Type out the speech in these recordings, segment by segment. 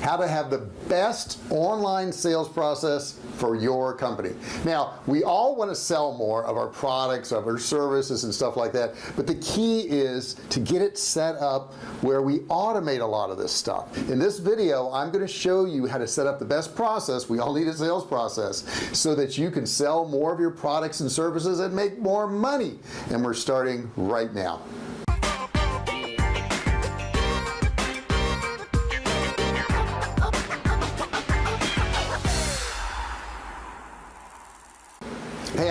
how to have the best online sales process for your company. Now we all want to sell more of our products of our services and stuff like that but the key is to get it set up where we automate a lot of this stuff. In this video I'm going to show you how to set up the best process we all need a sales process so that you can sell more of your products and services and make more money. And we're starting right now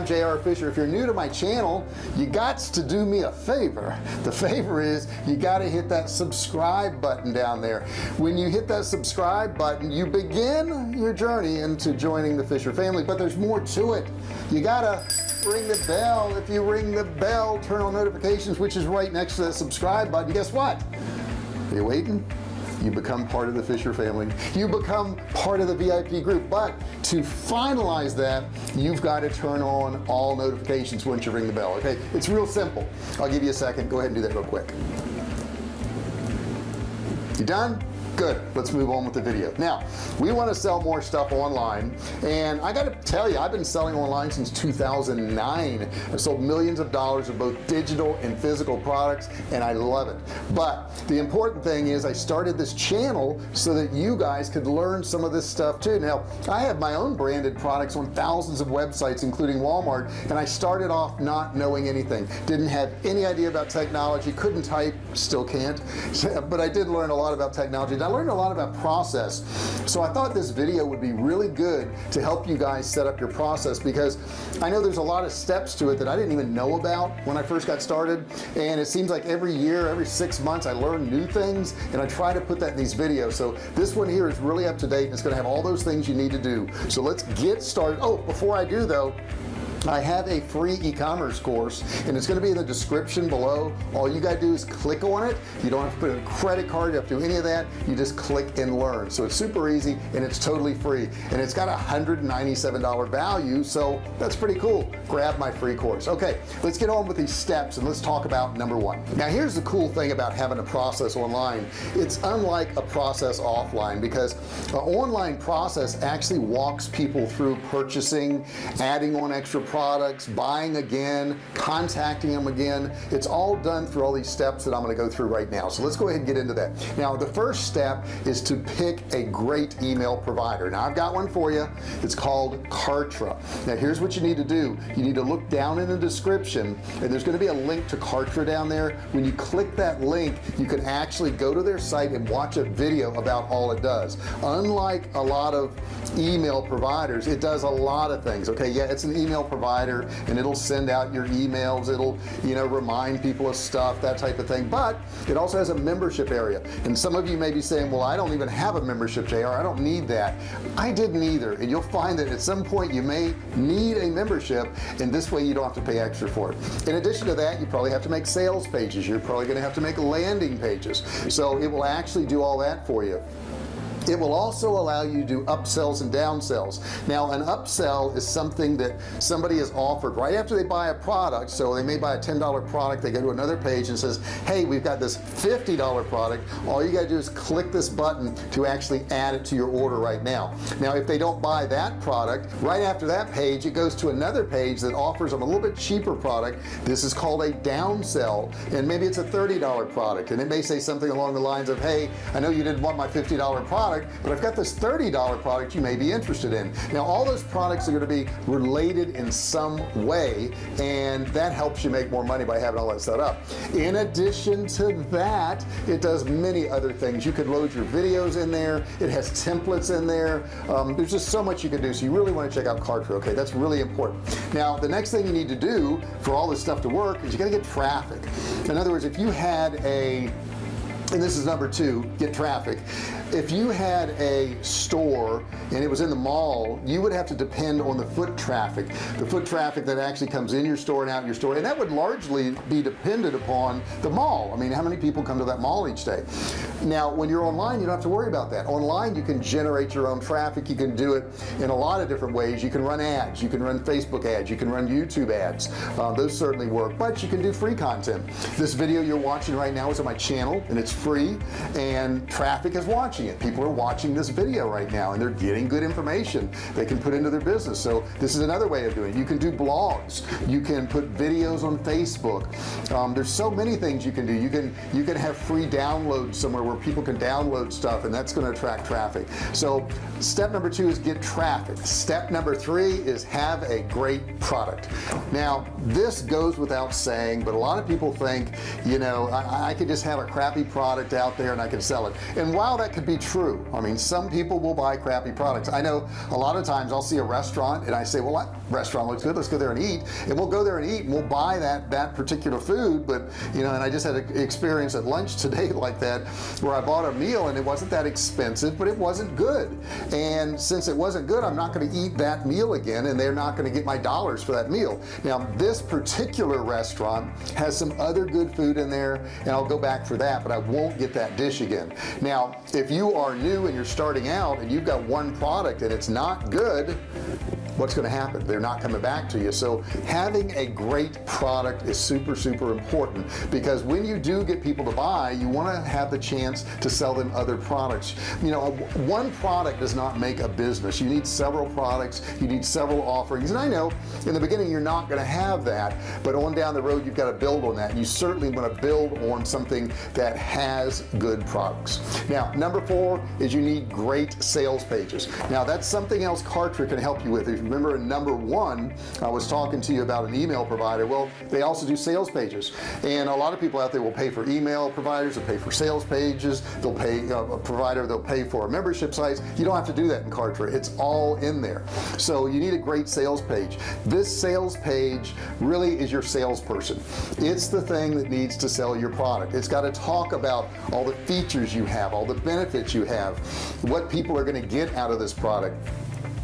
I'm JR Fisher. If you're new to my channel you got to do me a favor. The favor is you got to hit that subscribe button down there. When you hit that subscribe button you begin your journey into joining the Fisher family but there's more to it. You gotta ring the bell. If you ring the bell turn on notifications which is right next to that subscribe button guess what? Are you waiting you become part of the Fisher family. You become part of the VIP group. But to finalize that you've got to turn on all notifications once you ring the bell okay? It's real simple. I'll give you a second. Go ahead and do that real quick. You done good let's move on with the video. Now we want to sell more stuff online and I got to tell you I've been selling online since 2009 I've sold millions of dollars of both digital and physical products and I love it. But the important thing is I started this channel so that you guys could learn some of this stuff too. Now I have my own branded products on thousands of websites including Walmart and I started off not knowing anything. Didn't have any idea about technology couldn't type still can't. But I did learn a lot about technology I learned a lot about process. So I thought this video would be really good to help you guys set up your process because I know there's a lot of steps to it that I didn't even know about when I first got started. And it seems like every year every six months I learn new things and I try to put that in these videos. So this one here is really up to date and it's gonna have all those things you need to do. So let's get started. Oh before I do though I have a free e-commerce course and it's going to be in the description below. All you got to do is click on it. You don't have to put a credit card you have to do any of that. You just click and learn. So it's super easy and it's totally free. And it's got a $197 value so that's pretty cool. Grab my free course. Okay let's get on with these steps and let's talk about number one. Now here's the cool thing about having a process online. It's unlike a process offline because an online process actually walks people through purchasing adding on extra products buying again contacting them again. It's all done through all these steps that I'm going to go through right now. So let's go ahead and get into that. Now the first step is to pick a great email provider. Now I've got one for you. It's called Kartra. Now here's what you need to do. You need to look down in the description and there's going to be a link to Kartra down there. When you click that link you can actually go to their site and watch a video about all it does. Unlike a lot of email providers it does a lot of things okay? Yeah it's an email provider provider and it'll send out your emails. It'll you know remind people of stuff that type of thing. But it also has a membership area. And some of you may be saying well I don't even have a membership JR I don't need that. I didn't either. And you'll find that at some point you may need a membership and this way you don't have to pay extra for it. In addition to that you probably have to make sales pages. You're probably going to have to make landing pages. So it will actually do all that for you it will also allow you to do upsells and downsells. Now an upsell is something that somebody is offered right after they buy a product. So they may buy a $10 product they go to another page and says hey we've got this $50 product. All you got to do is click this button to actually add it to your order right now. Now if they don't buy that product right after that page it goes to another page that offers them a little bit cheaper product. This is called a downsell and maybe it's a $30 product and it may say something along the lines of hey I know you didn't want my $50 product product but I've got this $30 product you may be interested in. Now all those products are going to be related in some way and that helps you make more money by having all that set up. In addition to that it does many other things. You could load your videos in there. It has templates in there. Um, there's just so much you can do so you really want to check out Kartra okay that's really important. Now the next thing you need to do for all this stuff to work is you got to get traffic. In other words if you had a and this is number two get traffic. If you had a store and it was in the mall you would have to depend on the foot traffic the foot traffic that actually comes in your store and out your store. And that would largely be dependent upon the mall. I mean how many people come to that mall each day? Now when you're online you don't have to worry about that. Online you can generate your own traffic. You can do it in a lot of different ways. You can run ads. You can run Facebook ads. You can run YouTube ads. Uh, those certainly work. But you can do free content. This video you're watching right now is on my channel and it's free and traffic is watching it. People are watching this video right now and they're getting good information they can put into their business. So this is another way of doing it. You can do blogs. You can put videos on Facebook. Um, there's so many things you can do. You can you can have free downloads somewhere where people can download stuff and that's going to attract traffic. So step number two is get traffic. Step number three is have a great product. Now this goes without saying but a lot of people think you know I, I could just have a crappy product out there and I can sell it. And while that could be true I mean some people will buy crappy products. I know a lot of times I'll see a restaurant and I say well that restaurant looks good? Let's go there and eat. And we'll go there and eat and we'll buy that that particular food but you know and I just had an experience at lunch today like that where I bought a meal and it wasn't that expensive but it wasn't good. And since it wasn't good I'm not going to eat that meal again and they're not going to get my dollars for that meal. Now this particular restaurant has some other good food in there and I'll go back for that but I won't get that dish again. Now if you are new and you're starting out and you've got one product and it's not good what's going to happen? They're not coming back to you. So having a great product is super super important because when you do get people to buy you want to have the chance to sell them other products. You know one product does not make a business. You need several products you need several offerings. And I know in the beginning you're not going to have that but on down the road you've got to build on that. You certainly want to build on something that has good products. Now number four is you need great sales pages. Now that's something else Kartra can help you with remember in number one I was talking to you about an email provider. Well they also do sales pages. And a lot of people out there will pay for email providers will pay for sales pages they'll pay uh, a provider they'll pay for membership sites. You don't have to do that in Kartra. It's all in there. So you need a great sales page. This sales page really is your salesperson. It's the thing that needs to sell your product. It's got to talk about all the features you have all the benefits you have what people are going to get out of this product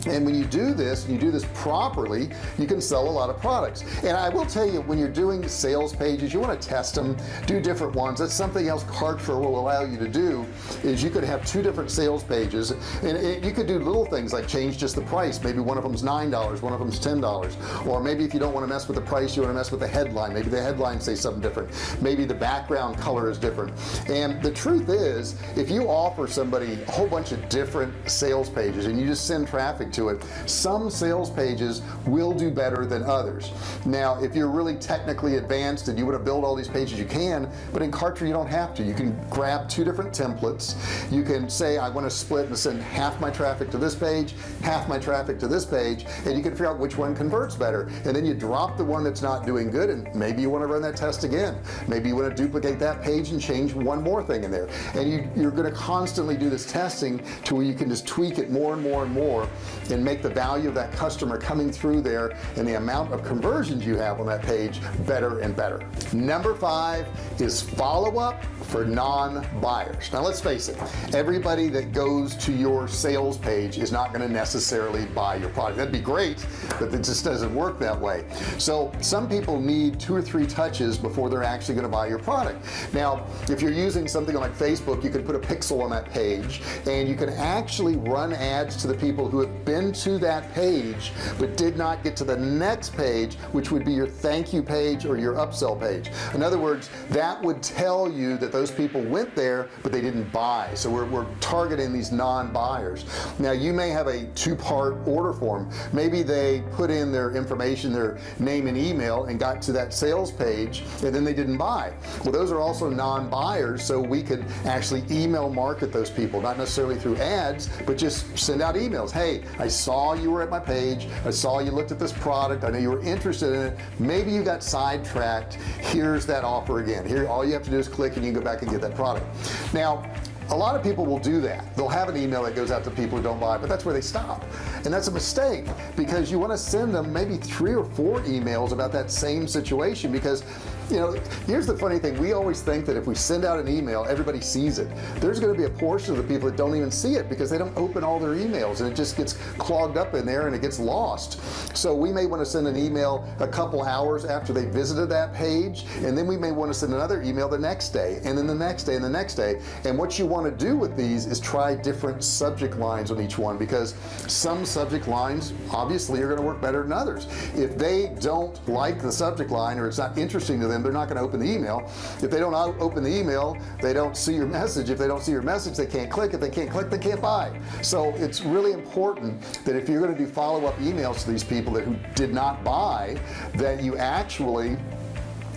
and when you do this you do this properly you can sell a lot of products. And I will tell you when you're doing sales pages you want to test them do different ones. That's something else Kartra will allow you to do is you could have two different sales pages and it, you could do little things like change just the price. Maybe one of them's nine dollars one of them's ten dollars. Or maybe if you don't want to mess with the price you want to mess with the headline. Maybe the headline say something different. Maybe the background color is different. And the truth is if you offer somebody a whole bunch of different sales pages and you just send traffic to it. Some sales pages will do better than others. Now if you're really technically advanced and you want to build all these pages you can but in Kartra you don't have to. You can grab two different templates. You can say I want to split and send half my traffic to this page half my traffic to this page and you can figure out which one converts better. And then you drop the one that's not doing good and maybe you want to run that test again. Maybe you want to duplicate that page and change one more thing in there. And you, you're going to constantly do this testing to where you can just tweak it more and more and more and make the value of that customer coming through there and the amount of conversions you have on that page better and better. Number five is follow-up for non-buyers. Now let's face it everybody that goes to your sales page is not going to necessarily buy your product. That'd be great but it just doesn't work that way. So some people need two or three touches before they're actually going to buy your product. Now if you're using something like Facebook you can put a pixel on that page and you can actually run ads to the people who have been to that page but did not get to the next page which would be your thank you page or your upsell page. In other words that would tell you that those people went there but they didn't buy. So we're, we're targeting these non-buyers. Now you may have a two-part order form. Maybe they put in their information their name and email and got to that sales page and then they didn't buy. Well those are also non-buyers so we could actually email market those people. Not necessarily through ads but just send out emails. Hey saw you were at my page. I saw you looked at this product. I know you were interested in it. Maybe you got sidetracked. Here's that offer again. Here all you have to do is click and you go back and get that product. Now a lot of people will do that. They'll have an email that goes out to people who don't buy but that's where they stop and that's a mistake because you want to send them maybe three or four emails about that same situation because you know here's the funny thing we always think that if we send out an email everybody sees it. There's going to be a portion of the people that don't even see it because they don't open all their emails and it just gets clogged up in there and it gets lost. So we may want to send an email a couple hours after they visited that page and then we may want to send another email the next day and then the next day and the next day. And what you want to do with these is try different subject lines on each one because some subject lines obviously are going to work better than others. If they don't like the subject line or it's not interesting to them they're not going to open the email. If they don't open the email they don't see your message. If they don't see your message they can't click. If they can't click they can't buy. So it's really important that if you're going to do follow-up emails to these people that who did not buy that you actually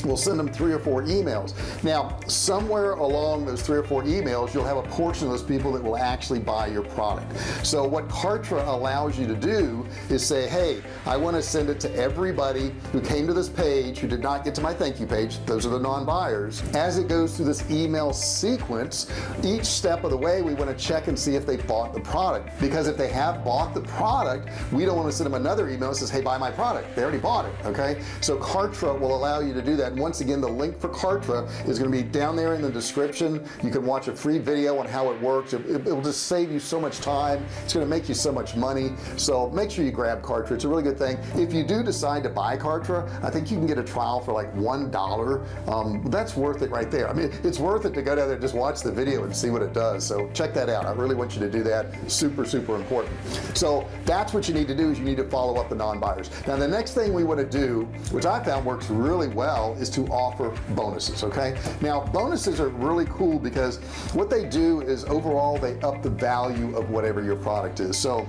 we'll send them three or four emails. Now somewhere along those three or four emails you'll have a portion of those people that will actually buy your product. So what Kartra allows you to do is say hey I want to send it to everybody who came to this page who did not get to my thank you page. Those are the non-buyers. As it goes through this email sequence each step of the way we want to check and see if they bought the product. Because if they have bought the product we don't want to send them another email that says hey buy my product. They already bought it okay? So Kartra will allow you to do that once again the link for Kartra is going to be down there in the description. You can watch a free video on how it works. It, it, will just save you so much time. It's going to make you so much money. So make sure you grab Kartra. It's a really good thing. If you do decide to buy Kartra I think you can get a trial for like one dollar. Um, that's worth it right there. I mean it's worth it to go down there just watch the video and see what it does. So check that out. I really want you to do that. Super super important. So that's what you need to do is you need to follow up the non-buyers. Now the next thing we want to do which I found works really well is to offer bonuses okay? Now bonuses are really cool because what they do is overall they up the value of whatever your product is. So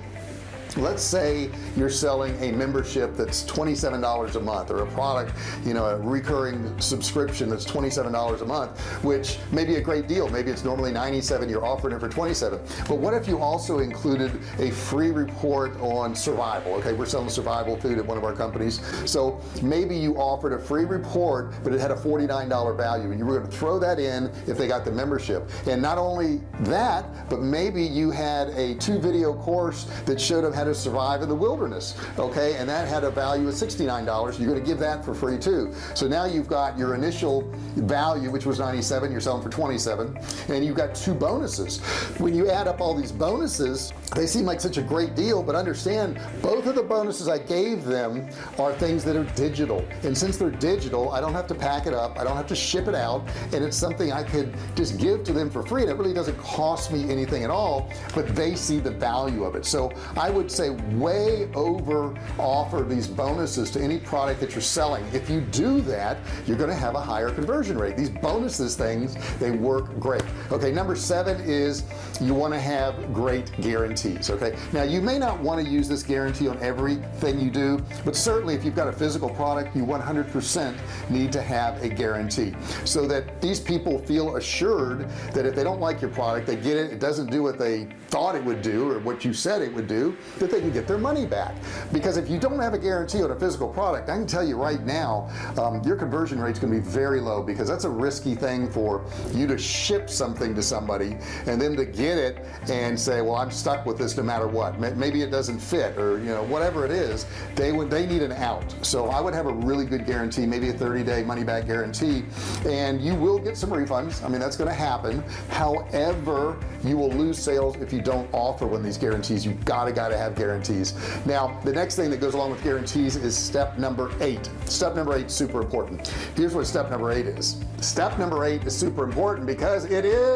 let's say you're selling a membership that's $27 a month or a product you know a recurring subscription that's $27 a month which may be a great deal. Maybe it's normally 97 you're offering it for 27 but what if you also included a free report on survival? Okay we're selling survival food at one of our companies. So maybe you offered a free report but it had a $49 value and you were going to throw that in if they got the membership. And not only that but maybe you had a two video course that showed them how to survive in the wilderness okay? And that had a value of $69 you're going to give that for free too. So now you've got your initial value which was 97 you're selling for 27 and you've got two bonuses. When you add up all these bonuses they seem like such a great deal but understand both of the bonuses I gave them are things that are digital. And since they're digital I don't have to pack it up. I don't have to ship it out. And it's something I could just give to them for free and it really doesn't cost me anything at all but they see the value of it. So I would say way over offer these bonuses to any product that you're selling. If you do that you're going to have a higher conversion rate. These bonuses things they work great okay number seven is you want to have great guarantees okay? Now you may not want to use this guarantee on everything you do but certainly if you've got a physical product you 100% need to have a guarantee. So that these people feel assured that if they don't like your product they get it it doesn't do what they thought it would do or what you said it would do that they can get their money back. Because if you don't have a guarantee on a physical product I can tell you right now um, your conversion rate is going to be very low because that's a risky thing for you to ship something to somebody and then to get it and say well I'm stuck with this no matter what. Maybe it doesn't fit or you know whatever it is they would they need an out. So I would have a really good guarantee maybe a 30-day money-back guarantee. And you will get some refunds. I mean that's going to happen. However you will lose sales if you don't offer one of these guarantees. You've got to got to have guarantees. Now the next thing that goes along with guarantees is step number eight. Step number eight super important. Here's what step number eight is. Step number eight is super important because it is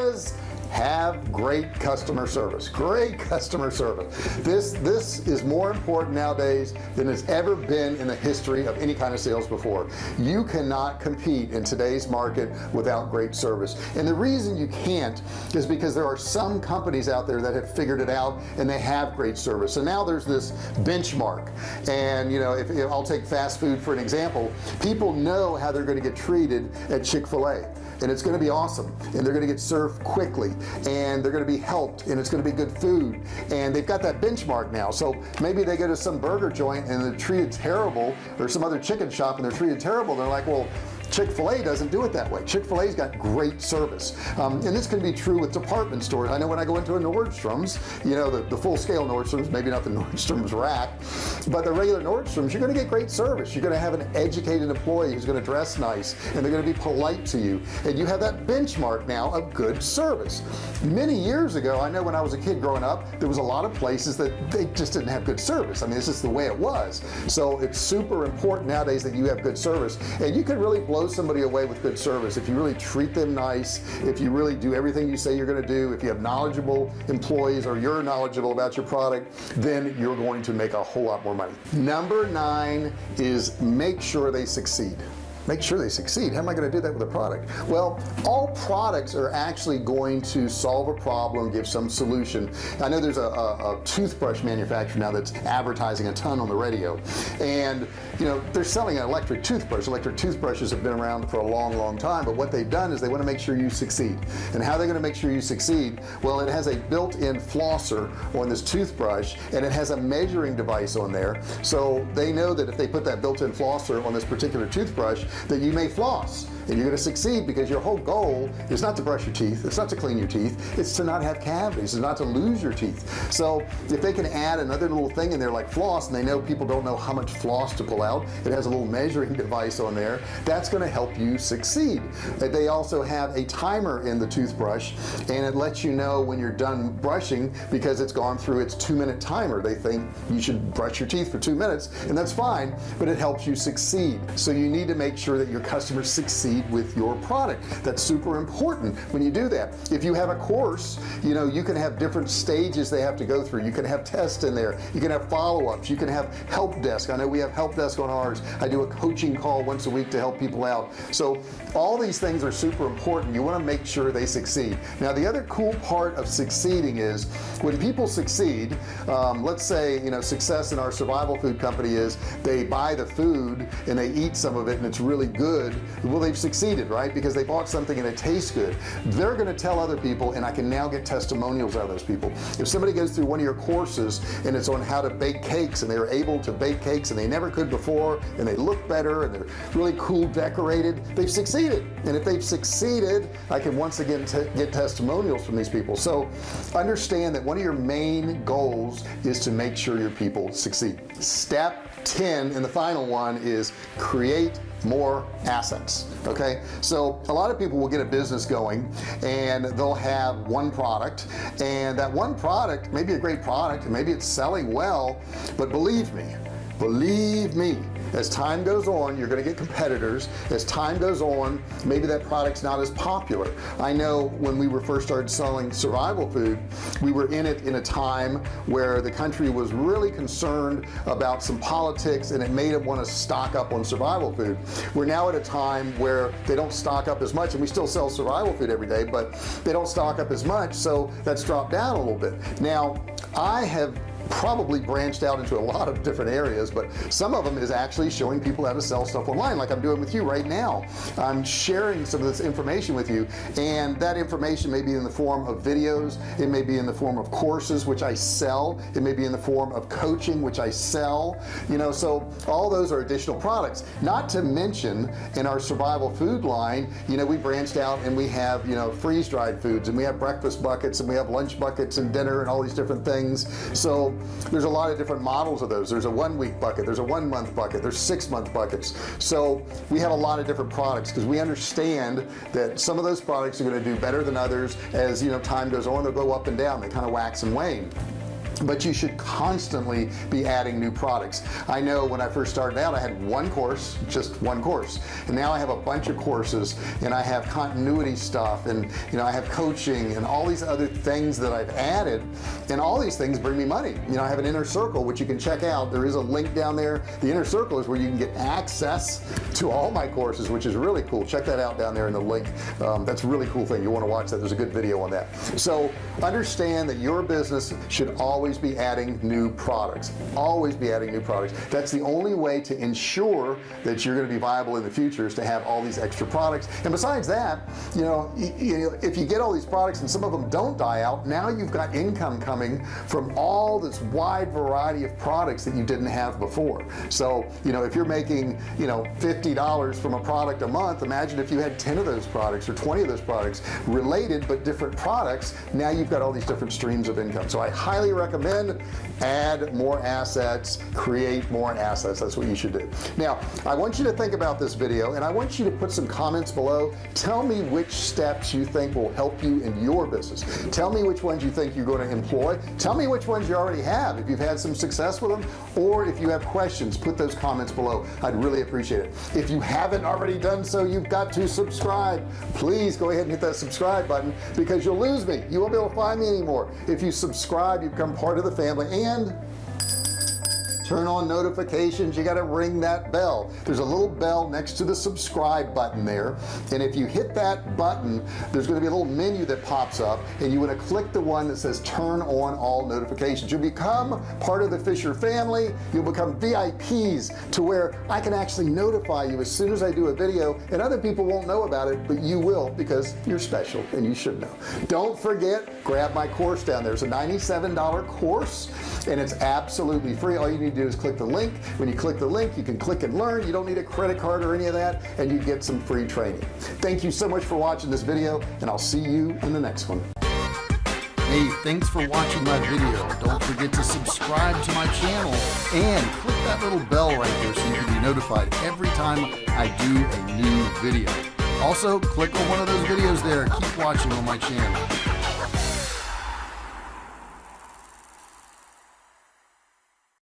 have great customer service. Great customer service. This this is more important nowadays than it's ever been in the history of any kind of sales before. You cannot compete in today's market without great service. And the reason you can't is because there are some companies out there that have figured it out and they have great service. So now there's this benchmark. And you know if, if I'll take fast food for an example. People know how they're going to get treated at Chick-fil-A and it's going to be awesome. And they're going to get served quickly and they're going to be helped and it's going to be good food. And they've got that benchmark now. So maybe they go to some burger joint and they're treated terrible or some other chicken shop and they're treated terrible. They're like well Chick-fil-A doesn't do it that way. Chick-fil-A's got great service. Um, and this can be true with department stores. I know when I go into a Nordstrom's you know the, the full-scale Nordstrom's maybe not the Nordstrom's rack but the regular Nordstrom's you're going to get great service. You're going to have an educated employee who's going to dress nice and they're to be polite to you. And you have that benchmark now of good service. Many years ago I know when I was a kid growing up there was a lot of places that they just didn't have good service. I mean this is the way it was. So it's super important nowadays that you have good service. And you can really blow somebody away with good service if you really treat them nice if you really do everything you say you're going to do if you have knowledgeable employees or you're knowledgeable about your product then you're going to make a whole lot more money. Number nine is make sure they succeed make sure they succeed. How am I going to do that with a product? Well all products are actually going to solve a problem give some solution. I know there's a, a, a toothbrush manufacturer now that's advertising a ton on the radio. And you know they're selling an electric toothbrush. Electric toothbrushes have been around for a long long time but what they've done is they want to make sure you succeed. And how they're going to make sure you succeed? Well it has a built-in flosser on this toothbrush and it has a measuring device on there. So they know that if they put that built-in flosser on this particular toothbrush that you may floss and you're going to succeed because your whole goal is not to brush your teeth it's not to clean your teeth it's to not have cavities it's not to lose your teeth. So if they can add another little thing in there like floss and they know people don't know how much floss to pull out it has a little measuring device on there that's going to help you succeed. Uh, they also have a timer in the toothbrush and it lets you know when you're done brushing because it's gone through its two-minute timer. They think you should brush your teeth for two minutes and that's fine but it helps you succeed. So you need to make sure that your customers succeed succeed with your product. That's super important when you do that. If you have a course you know you can have different stages they have to go through. You can have tests in there. You can have follow-ups. You can have help desk. I know we have help desk on ours. I do a coaching call once a week to help people out. So all these things are super important. You want to make sure they succeed. Now the other cool part of succeeding is when people succeed um, let's say you know success in our survival food company is they buy the food and they eat some of it and it's really good. Well they've succeeded right? Because they bought something and it tastes good. They're to tell other people and I can now get testimonials out of those people. If somebody goes through one of your courses and it's on how to bake cakes and they were able to bake cakes and they never could before and they look better and they're really cool decorated they've succeeded. And if they've succeeded I can once again get testimonials from these people. So understand that one of your main goals is to make sure your people succeed. Step 10 and the final one is create more assets okay? So a lot of people will get a business going and they'll have one product and that one product may be a great product and maybe it's selling well but believe me believe me as time goes on you're going to get competitors. As time goes on maybe that product's not as popular. I know when we were first started selling survival food we were in it in a time where the country was really concerned about some politics and it made them want to stock up on survival food. We're now at a time where they don't stock up as much and we still sell survival food every day but they don't stock up as much so that's dropped down a little bit. Now I have probably branched out into a lot of different areas but some of them is actually showing people how to sell stuff online like I'm doing with you right now. I'm sharing some of this information with you and that information may be in the form of videos it may be in the form of courses which I sell it may be in the form of coaching which I sell you know so all those are additional products. Not to mention in our survival food line you know we branched out and we have you know freeze-dried foods and we have breakfast buckets and we have lunch buckets and dinner and all these different things. So there's a lot of different models of those. There's a one week bucket there's a one month bucket there's six month buckets. So we have a lot of different products because we understand that some of those products are going to do better than others as you know time goes on they'll go up and down they kind of wax and wane but you should constantly be adding new products. I know when I first started out I had one course just one course. And now I have a bunch of courses and I have continuity stuff and you know I have coaching and all these other things that I've added. And all these things bring me money. You know I have an inner circle which you can check out. There is a link down there. The inner circle is where you can get access to all my courses which is really cool. Check that out down there in the link. Um, that's a really cool thing. You want to watch that. There's a good video on that. So understand that your business should always always be adding new products. Always be adding new products. That's the only way to ensure that you're going to be viable in the future is to have all these extra products. And besides that you know, you know if you get all these products and some of them don't die out now you've got income coming from all this wide variety of products that you didn't have before. So you know if you're making you know $50 from a product a month imagine if you had 10 of those products or 20 of those products related but different products now you've got all these different streams of income. So I highly recommend recommend add more assets create more assets. That's what you should do. Now I want you to think about this video and I want you to put some comments below. Tell me which steps you think will help you in your business. Tell me which ones you think you're going to employ. Tell me which ones you already have if you've had some success with them or if you have questions put those comments below. I'd really appreciate it. If you haven't already done so you've got to subscribe. Please go ahead and hit that subscribe button because you'll lose me. You won't be able to find me anymore. If you subscribe you become part of the family and turn on notifications. You got to ring that bell. There's a little bell next to the subscribe button there. And if you hit that button there's going to be a little menu that pops up and you want to click the one that says turn on all notifications. You'll become part of the Fisher family. You'll become VIPs to where I can actually notify you as soon as I do a video and other people won't know about it but you will because you're special and you should know. Don't forget grab my course down there. It's a $97 course and it's absolutely free. All you need do is click the link when you click the link you can click and learn you don't need a credit card or any of that and you get some free training thank you so much for watching this video and I'll see you in the next one Hey, thanks for watching my video. Don't forget to subscribe to my channel and click that little bell right there so you can be notified every time I do a new video. Also, click on one of those videos there. Keep watching on my channel.